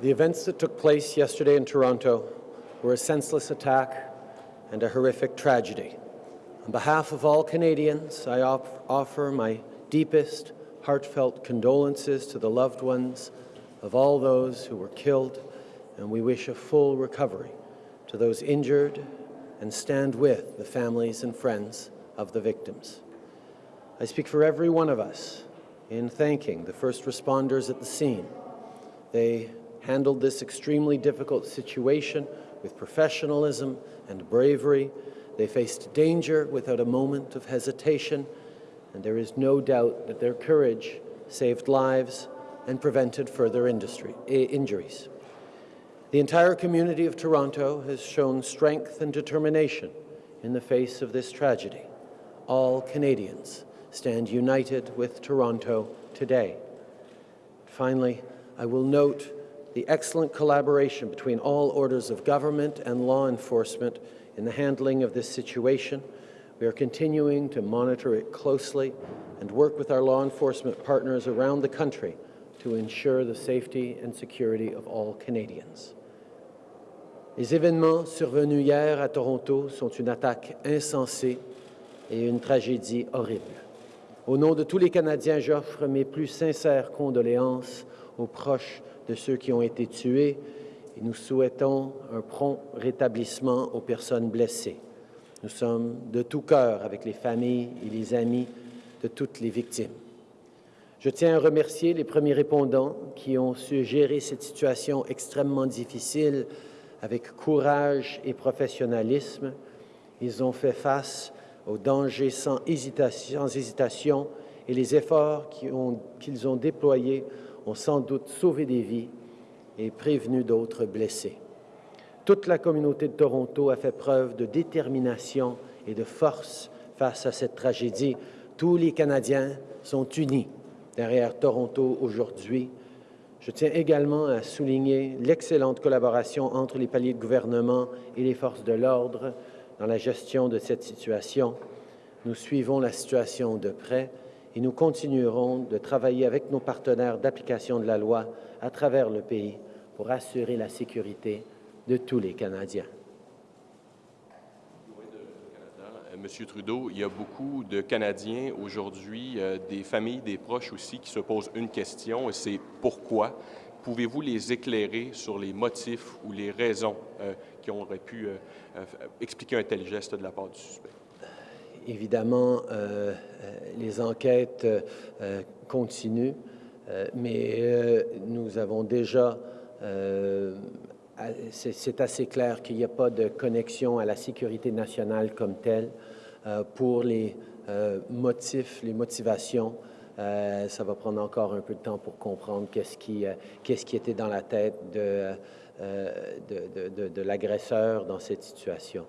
The events that took place yesterday in Toronto were a senseless attack and a horrific tragedy. On behalf of all Canadians, I offer my deepest, heartfelt condolences to the loved ones of all those who were killed, and we wish a full recovery to those injured and stand with the families and friends of the victims. I speak for every one of us in thanking the first responders at the scene. They handled this extremely difficult situation with professionalism and bravery. They faced danger without a moment of hesitation, and there is no doubt that their courage saved lives and prevented further industry, injuries. The entire community of Toronto has shown strength and determination in the face of this tragedy. All Canadians stand united with Toronto today. Finally, I will note the excellent collaboration between all orders of government and law enforcement in the handling of this situation. We are continuing to monitor it closely and work with our law enforcement partners around the country to ensure the safety and security of all Canadians. Les événements survenus hier à Toronto sont une attaque insensée et une tragédie horrible. Au nom de tous les Canadiens, j'offre mes plus sincères condoléances aux proches de ceux qui ont été tués et nous souhaitons un prompt rétablissement aux personnes blessées. Nous sommes de tout cœur avec les familles et les amis de toutes les victimes. Je tiens à remercier les premiers répondants qui ont su gérer cette situation extrêmement difficile avec courage et professionnalisme. Ils ont fait face aux dangers sans hésitation, et les efforts qu'ils ont déployés ont sans doute sauvé des vies et prévenu d'autres blessés. Toute la communauté de Toronto a fait preuve de détermination et de force face à cette tragédie. Tous les Canadiens sont unis derrière Toronto aujourd'hui. Je tiens également à souligner l'excellente collaboration entre les paliers de gouvernement et les forces de l'ordre dans la gestion de cette situation. Nous suivons la situation de près et nous continuerons de travailler avec nos partenaires d'application de la loi à travers le pays pour assurer la sécurité de tous les Canadiens. Monsieur Trudeau, il y a beaucoup de Canadiens aujourd'hui, euh, des familles, des proches aussi, qui se posent une question, et c'est pourquoi? Pouvez-vous les éclairer sur les motifs ou les raisons euh, qui auraient pu euh, expliquer un tel geste de la part du suspect? Évidemment, les enquêtes continuent, mais nous avons déjà c'est assez clair qu'il n'y a pas de connexion à la sécurité nationale comme telle. Euh, pour les euh, motifs, les motivations, euh, ça va prendre encore un peu de temps pour comprendre qu'est-ce qui, qu'est-ce qui était dans la tête de, de, l'agresseur dans cette situation.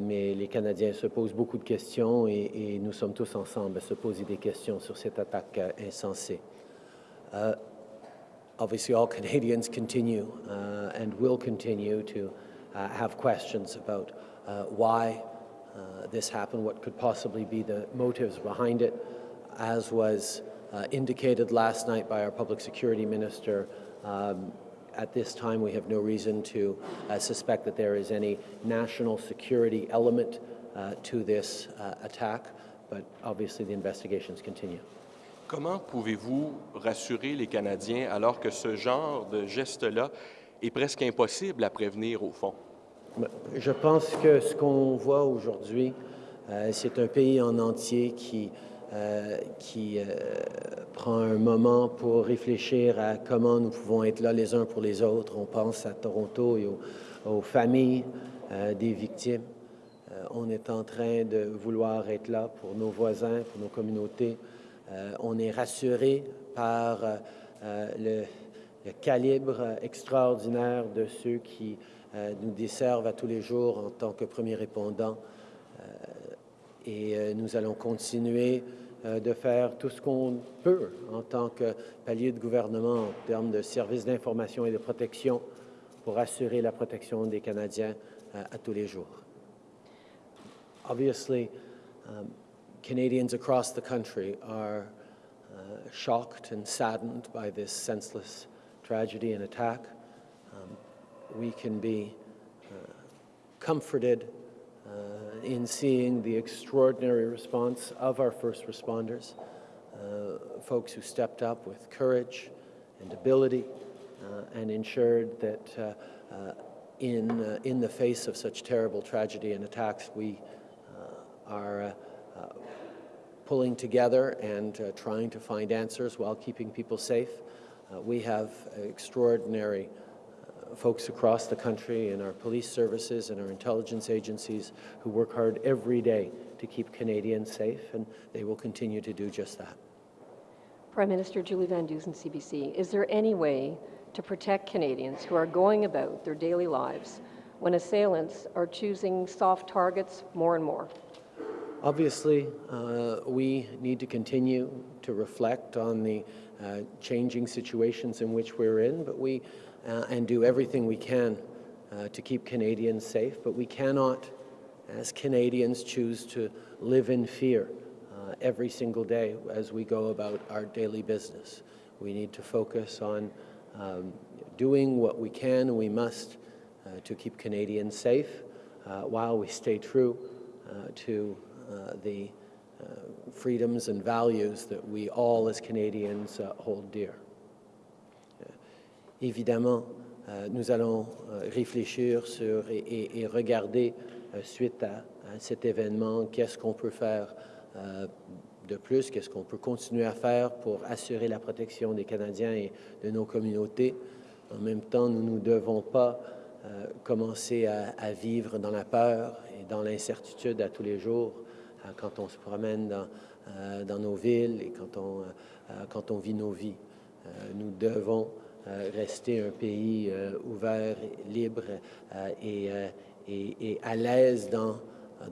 Mais les Canadiens se posent beaucoup de questions et, et, nous sommes tous ensemble à se poser des questions sur cette attaque insensée. obviously, all Canadians continue uh, and will continue to uh, have questions about uh, why uh, this happened, what could possibly be the motives behind it, as was uh, indicated last night by our Public Security Minister. Um, at this time, we have no reason to uh, suspect that there is any national security element to this attack, but obviously the investigations continue. Comment pouvez-vous rassurer les Canadiens alors que ce genre de geste-là est presque impossible à prévenir au fond? Je pense que ce qu'on voit aujourd'hui, euh, c'est un pays en entier qui, qui euh, prend un moment pour réfléchir à comment nous pouvons être là les uns pour les autres. On pense à Toronto et aux, familles des victimes. on est en train de vouloir être là pour nos voisins, pour nos communautés. Euh, on est rassuré par euh, euh, le, calibre extraordinaire de ceux qui nous desservent à tous les jours en tant que premiers répondants. Et nous allons continuer de faire tout ce qu'on peut en tant que palier de gouvernement en termes de services d'information et de protection pour assurer la protection des Canadiens à tous les jours. Obviously, um, Canadians across the country are uh, shocked and saddened by this senseless tragedy and attack. Um, we can be uh, comforted in seeing the extraordinary response of our first responders, uh, folks who stepped up with courage and ability uh, and ensured that uh, uh, in, uh, in the face of such terrible tragedy and attacks, we uh, are uh, uh, pulling together and uh, trying to find answers while keeping people safe. Uh, we have extraordinary uh, folks across the country in our police services and our intelligence agencies who work hard every day to keep Canadians safe, and they will continue to do just that. Prime Minister Julie Van Dusen, CBC, is there any way to protect Canadians who are going about their daily lives when assailants are choosing soft targets more and more? Obviously, uh, we need to continue to reflect on the uh, changing situations in which we're in, but we and do everything we can uh, to keep Canadians safe. But we cannot, as Canadians, choose to live in fear uh, every single day as we go about our daily business. We need to focus on um, doing what we can and we must uh, to keep Canadians safe uh, while we stay true uh, to uh, the uh, freedoms and values that we all as Canadians uh, hold dear. Évidemment, euh, nous allons euh, réfléchir sur et, regarder euh, suite à, cet événement, qu'est-ce qu'on peut faire de plus, qu'est-ce qu'on peut continuer à faire pour assurer la protection des Canadiens et de nos communautés. En même temps, nous ne devons pas commencer à, vivre dans la peur et dans l'incertitude à tous les jours quand on se promène dans, nos villes et quand on, quand on vit nos vies. Nous devons rester un pays euh, ouvert, libre euh, et, euh, et- et à l'aise dans,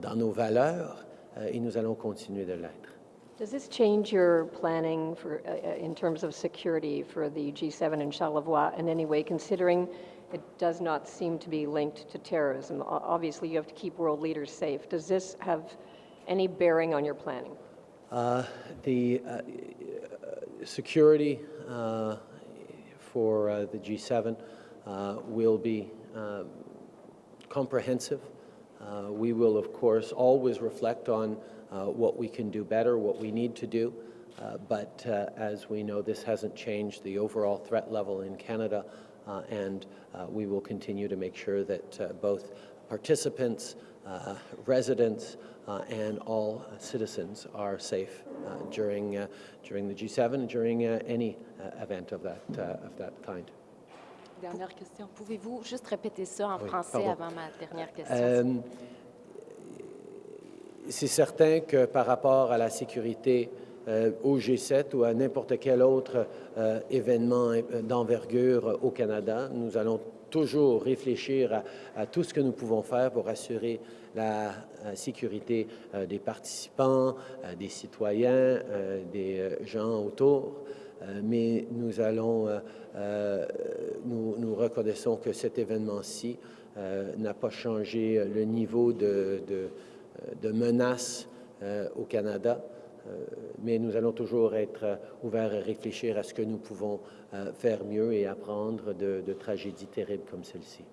dans nos valeurs euh, et nous allons continuer de l'être. Does this change your planning for, uh, uh, in terms of security for the G7 in Charlevoix in any way, considering it does not seem to be linked to terrorism? Obviously, you have to keep world leaders safe. Does this have any bearing on your planning? Uh, The uh, security uh, for uh, the G7 uh, will be um, comprehensive. Uh, We will, of course, always reflect on uh, what we can do better, what we need to do. Uh, But uh, as we know, this hasn't changed the overall threat level in Canada, uh, and uh, we will continue to make sure that uh, both participants, uh, residents, uh, and all citizens are safe uh, during, uh, during the G7 and during uh, any uh, event of that, uh, of that kind. Dernière question. Pouvez-vous juste répéter ça en Oui, français pardon. avant ma dernière question? Euh, c'est certain que par rapport à la sécurité euh, au G7 ou à n'importe quel autre euh, événement euh, d'envergure au Canada, nous allons toujours réfléchir à, tout ce que nous pouvons faire pour assurer la sécurité euh, des participants, euh, des citoyens, euh, des gens autour. Mais nous allons, nous, nous reconnaissons que cet événement-ci n'a pas changé le niveau de, de, de menace au Canada, mais nous allons toujours être euh, ouverts à réfléchir à ce que nous pouvons euh, faire mieux et apprendre de, de tragédies terribles comme celle-ci.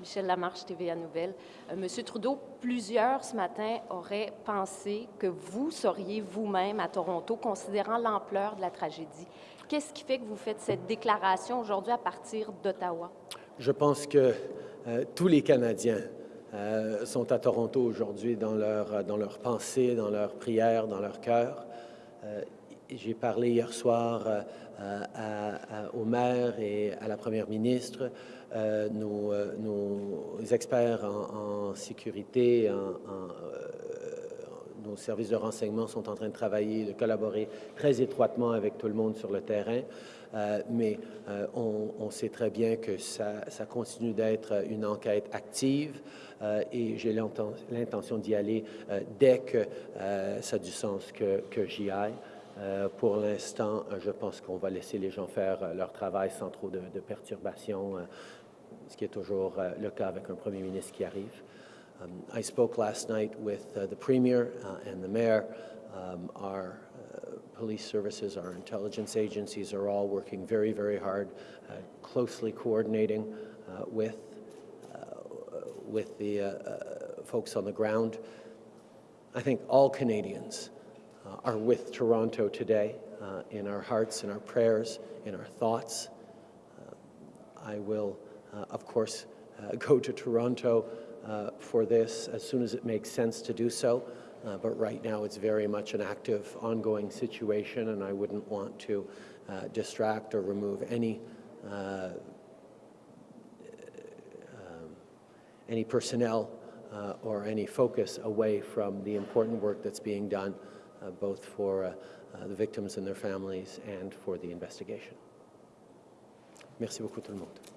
Michel Lamarche, TVA Nouvelle. Euh, Monsieur Trudeau, plusieurs ce matin auraient pensé que vous seriez vous-même à Toronto, considérant l'ampleur de la tragédie. Qu'est-ce qui fait que vous faites cette déclaration aujourd'hui à partir d'Ottawa? Je pense que euh, tous les Canadiens euh, sont à Toronto aujourd'hui dans leur, dans leur pensée, dans leurs prières, dans leur cœur. Euh, J'ai parlé hier soir euh, au maire et à la première ministre. Euh, nos, euh, experts en, sécurité, en, en, euh, nos services de renseignement sont en train de travailler, de collaborer très étroitement avec tout le monde sur le terrain. Euh, mais euh, on, sait très bien que ça, continue d'être une enquête active euh, et j'ai l'inten- l'intention d'y aller dès que ça a du sens que, j'y aille. Pour l'instant, je pense qu'on va laisser les gens faire leur travail sans trop de, de perturbations, ce qui est toujours le cas avec un premier ministre qui arrive. Um, I spoke last night with uh, the Premier uh, and the Mayor. Um, our uh, police services, our intelligence agencies are all working very, very hard, uh, closely coordinating uh, with, uh, with the folks on the ground. I think all Canadians are with Toronto today in our hearts, in our prayers, in our thoughts. I will, of course, go to Toronto uh, for this as soon as it makes sense to do so. Uh, but right now, it's very much an active, ongoing situation, and I wouldn't want to uh, distract or remove any uh, um, any personnel uh, or any focus away from the important work that's being done, uh, both for the victims and their families and for the investigation. Merci beaucoup tout le monde.